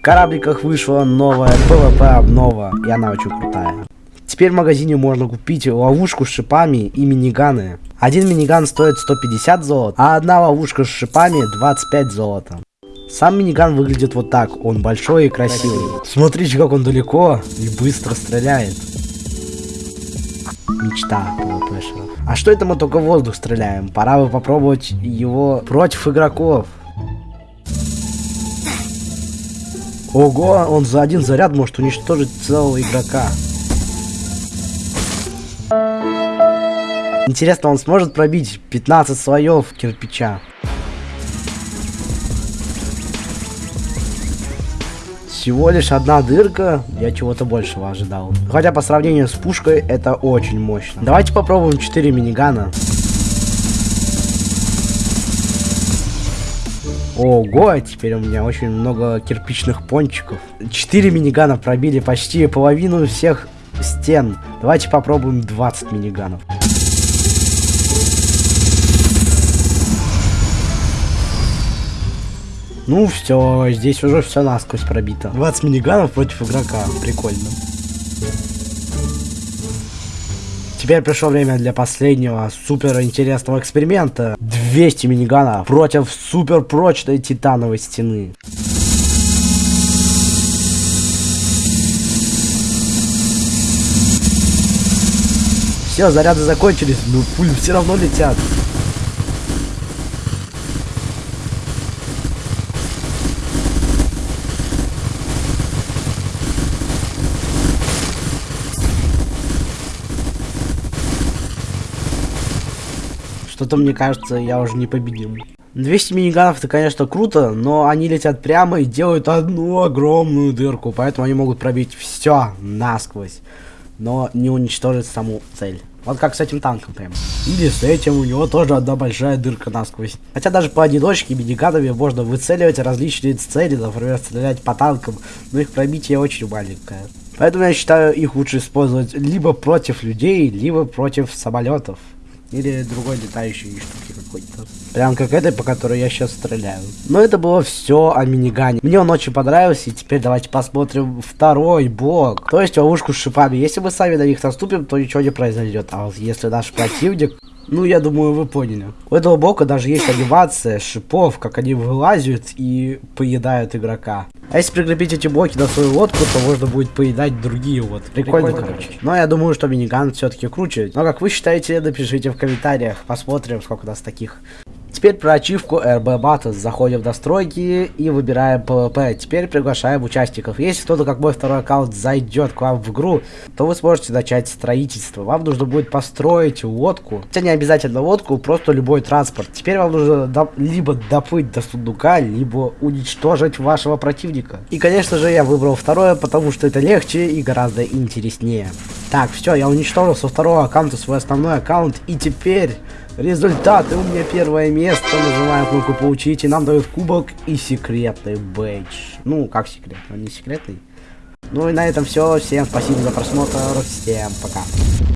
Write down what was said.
В корабликах вышла новая PvP обнова, и она очень крутая. Теперь в магазине можно купить ловушку с шипами и миниганы. Один миниган стоит 150 золота, а одна ловушка с шипами 25 золота. Сам миниган выглядит вот так, он большой и красивый. Смотрите, как он далеко и быстро стреляет. Мечта PvPшеров. А что это мы только воздух стреляем? Пора бы попробовать его против игроков. Ого, он за один заряд может уничтожить целого игрока. Интересно, он сможет пробить 15 слоев кирпича? Всего лишь одна дырка, я чего-то большего ожидал. Хотя по сравнению с пушкой это очень мощно. Давайте попробуем 4 минигана. Ого, теперь у меня очень много кирпичных пончиков. 4 минигана пробили почти половину всех стен. Давайте попробуем 20 миниганов. Ну все, здесь уже все насквозь пробито. 20 миниганов против игрока. Прикольно. Теперь пришло время для последнего супер интересного эксперимента. 200 миниганов против супер прочной титановой стены. Все, заряды закончились, но пули все равно летят. Что-то мне кажется, я уже не победим. 200 миниганов это, конечно, круто, но они летят прямо и делают одну огромную дырку, поэтому они могут пробить все насквозь, но не уничтожить саму цель. Вот как с этим танком прям. Или с этим, у него тоже одна большая дырка насквозь. Хотя даже по одиночке миниганами можно выцеливать различные цели, например, стрелять по танкам, но их пробитие очень маленькое. Поэтому я считаю, их лучше использовать либо против людей, либо против самолетов. Или другой летающей штуки какой-то. Прям как этой, по которой я сейчас стреляю. Но это было все о минигане. Мне он очень понравился, и теперь давайте посмотрим второй блок. То есть ловушку с шипами. Если мы сами на них наступим, то ничего не произойдет. А вот если наш противник ну, я думаю, вы поняли. У этого блока даже есть анимация шипов, как они вылазят и поедают игрока. А если прикрепить эти блоки на свою лодку, то можно будет поедать другие вот. Прикольно, Прикольно короче. Но я думаю, что миниган все-таки круче. Но как вы считаете, напишите в комментариях. Посмотрим, сколько у нас таких Теперь про ачивку RB Battles. Заходим в настройки и выбираем PvP. Теперь приглашаем участников. Если кто-то, как мой второй аккаунт, зайдет к вам в игру, то вы сможете начать строительство. Вам нужно будет построить лодку. Хотя не обязательно лодку, просто любой транспорт. Теперь вам нужно до либо доплыть до сундука, либо уничтожить вашего противника. И, конечно же, я выбрал второе, потому что это легче и гораздо интереснее. Так, все, я уничтожил со второго аккаунта свой основной аккаунт. И теперь Результаты. У меня первое место. Нажимаем кнопку получить. И нам дают кубок и секретный бейдж. Ну, как секретный? Он не секретный. Ну и на этом все. Всем спасибо за просмотр. Всем пока.